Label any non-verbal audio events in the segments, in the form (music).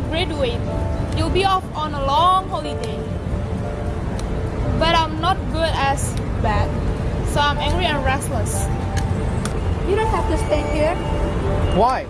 graduate, you'll be off on a long holiday. But I'm not good as bad, so I'm angry and restless. You don't have to stay here. Why?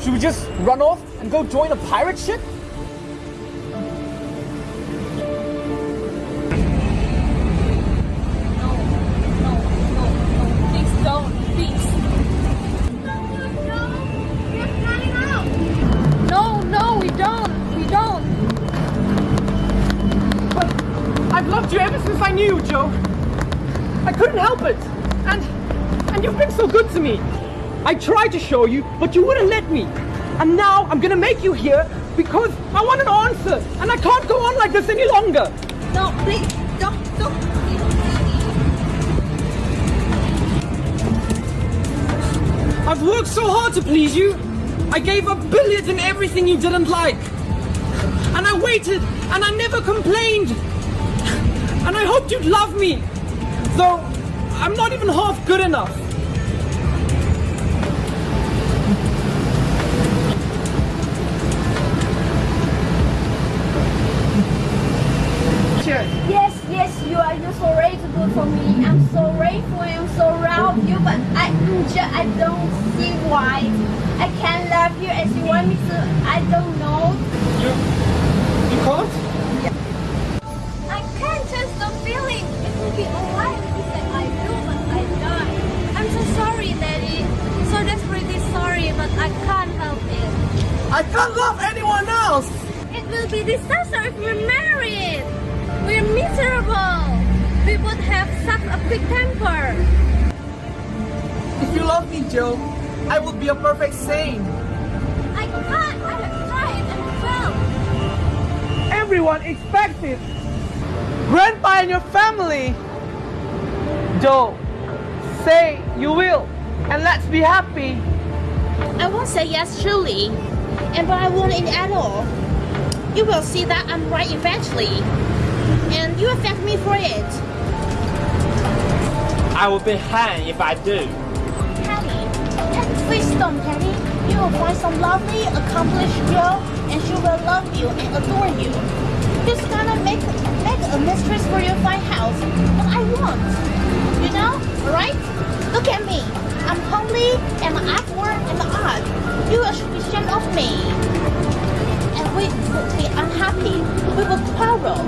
Should we just run off and go join a pirate ship? To me. I tried to show you, but you wouldn't let me. And now I'm gonna make you here because I want an answer. And I can't go on like this any longer. No, please, don't, don't. I've worked so hard to please you. I gave up billions and everything you didn't like. And I waited and I never complained. And I hoped you'd love me. Though I'm not even half good enough. Me. I'm so grateful. I'm so proud of you, but I, just, I don't see why I can't love you as you want me to. I don't know. You, you can't? Yeah. I can't just the feeling. It will be alright if I do, but I die. I'm so sorry, Daddy. So desperately sorry, but I can't help it. I can't love anyone else. It will be disaster if we're married. We're miserable. We would have such a quick temper. If you love me, Jo, I will be a perfect saint. I can't. I have tried and failed. Everyone expects it. Grandpa and your family. Jo, say you will, and let's be happy. I won't say yes truly, and but I won't in at all. You will see that I'm right eventually, and you affect me for it. I will be hanged if I do. Patty, please don't, Patty. You will find some lovely, accomplished girl, and she will love you and adore you. Just gonna make make a mistress for your fine house, but I won't. You know, alright? Look at me. I'm homely, and my artwork and art. You should be ashamed of me. And we would be unhappy. We will quarrel.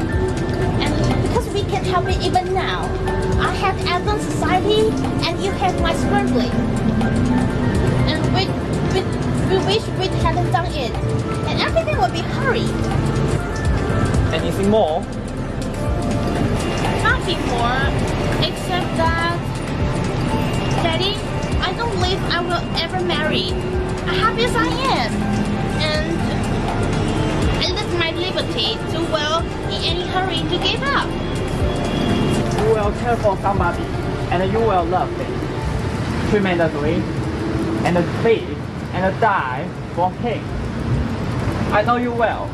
And because we can't help it even now, I have advanced society and you have my struggling. And we, we, we wish we hadn't done it. And everything would be hurried. Anything more? Nothing more, except that, Daddy, I don't believe I will ever marry. Happy as I am. And I live my liberty too well in any hurry to give up. Will care for somebody, and you will love them tremendously, and live and die for him. I know you will.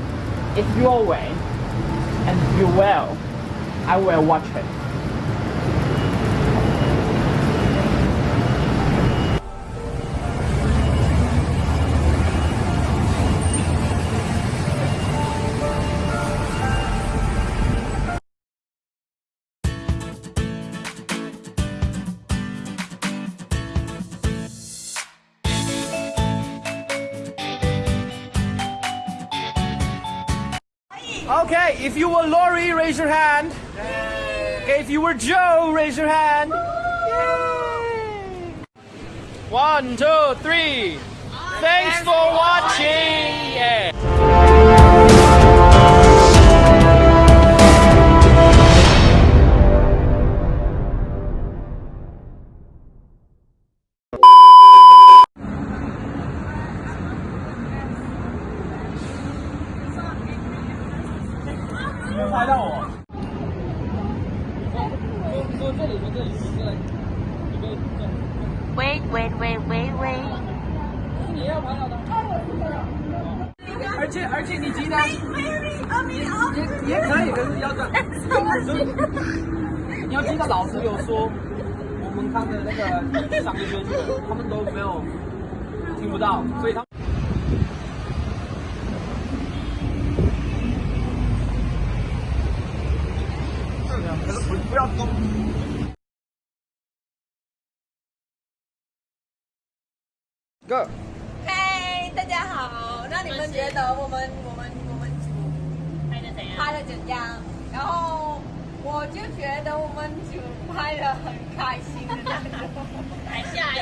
It's your way, and you will. I will watch it. Okay, if you were Laurie, raise your hand. Okay, if you were Jo, raise your hand. Yay. One, two, three. Thanks for watching. Yeah. 拍到我。喂喂喂喂喂！喂喂喂是你要拍到的。而且而且你急的，你也也可以，可是要的，你要记得 (laughs) 老师有说，我们看的那个上学生，他们都没有听不到，所以他。Go. 嗨，大家好。那你们觉得我们我们我们组拍的怎样？拍的怎样？然后我就觉得我们组拍的很开心的那种。还下雨。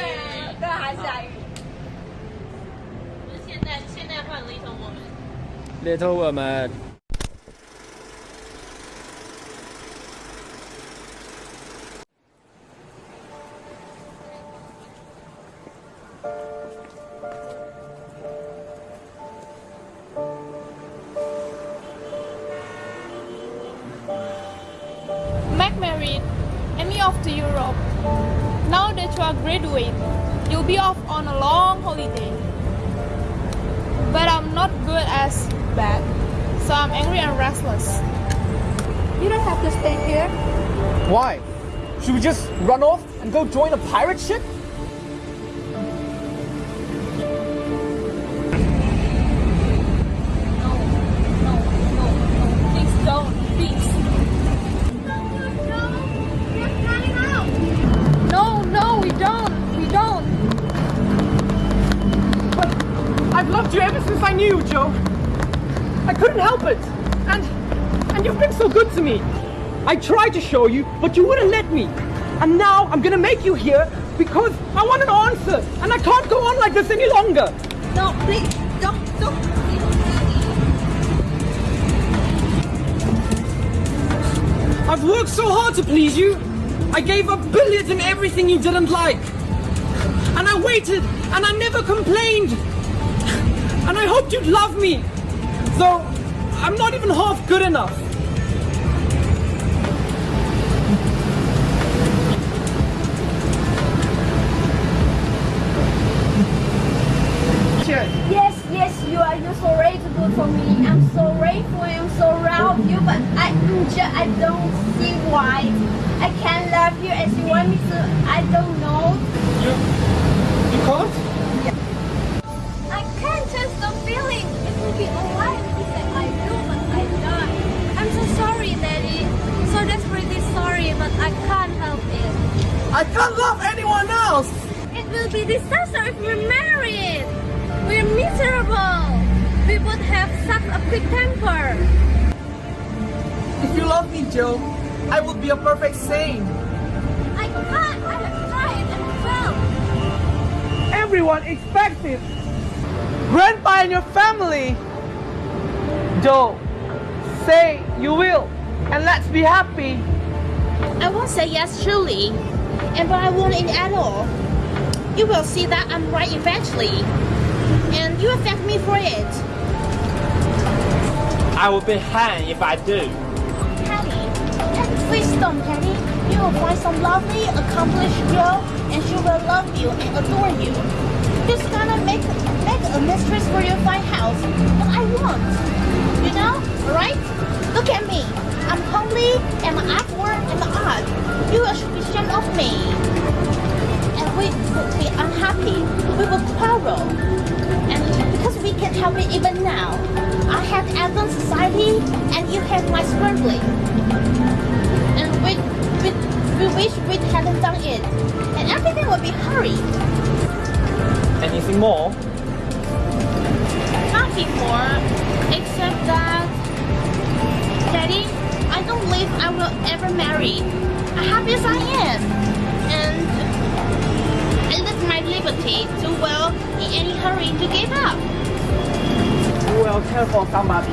对，还下雨。现在现在换 Little Woman。Little woman. Graduate, you'll be off on a long holiday. But I'm not good as bad, so I'm angry and restless. You don't have to stay here. Why? Should we just run off and go join a pirate ship? To me. I tried to show you, but you wouldn't let me. And now I'm gonna make you here because I want an answer. And I can't go on like this any longer. No, please, don't, don't. I've worked so hard to please you. I gave up billions and everything you didn't like. And I waited and I never complained. And I hoped you'd love me. Though I'm not even half good enough. Yes, yes, you are. You're so very good for me. I'm so grateful. I'm so proud of you, but I, I don't see why I can't love you as you want me to. I don't know. You, you can't? I can't just the feeling. It will be alright if I I do, but I die. I'm so sorry, Daddy. So desperately sorry, but I can't help it. I can't love anyone else. It will be disaster if we're married. We're miserable. We would have such a quick temper. If you love me, Jo, I would be a perfect saint. I can't. I have tried and failed. Everyone expects it. Grandpa and your family. Jo, say you will, and let's be happy. I won't say yes, surely. And but I won't in at all. You will see that I'm right eventually. And you thank me for it. I will be hanged if I do. Penny, please don't, Penny. You will find some lovely, accomplished girl, and she will love you and adore you. Just gonna make make a mistress for your fine house. What I want, help it even now, I have advanced society and you have my scrambling. And we, we, we wish we hadn't done it. And everything would be hurried. Anything more? Not before, except that, Daddy, I don't believe I will ever marry. Happy as I am. And I live my liberty too well in any hurry to give up. Will care for somebody,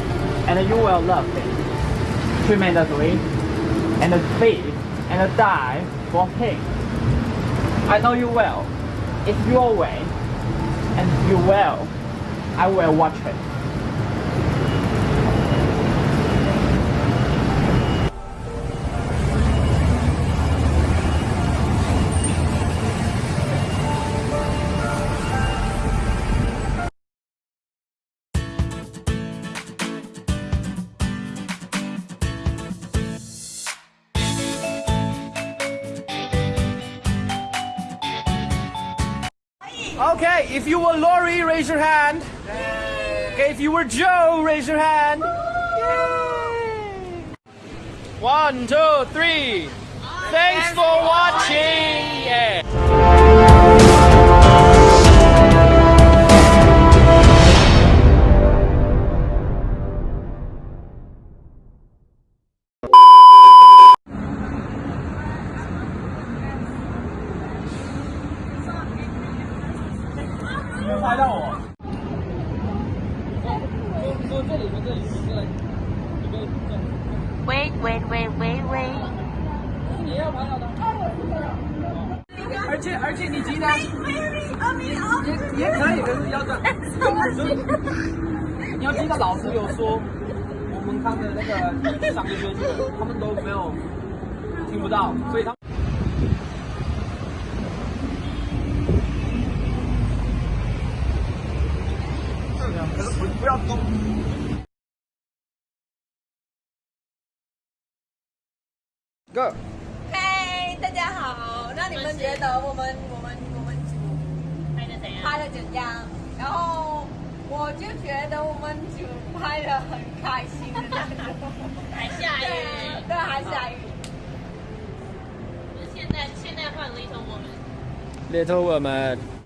and you will love him tremendously, and live and die for him. I know you will. It's your way, and you will. I will watch it. Okay, if you were Laurie, raise your hand. Okay, if you were Jo, raise your hand. Yay. One, two, three. Thanks for watching. Yeah. 可是要这样。你要记得老师有说，我们看的那个上个学期的，他们都没有听不到，所以他们。可是不不要动。Go。嗨，大家好。那你们觉得我们我们怎样？拍的怎样？然后我就觉得我们组拍的很开心的那种。(laughs) 还下雨。对，还下雨。现在现在换 Little Woman。Little woman.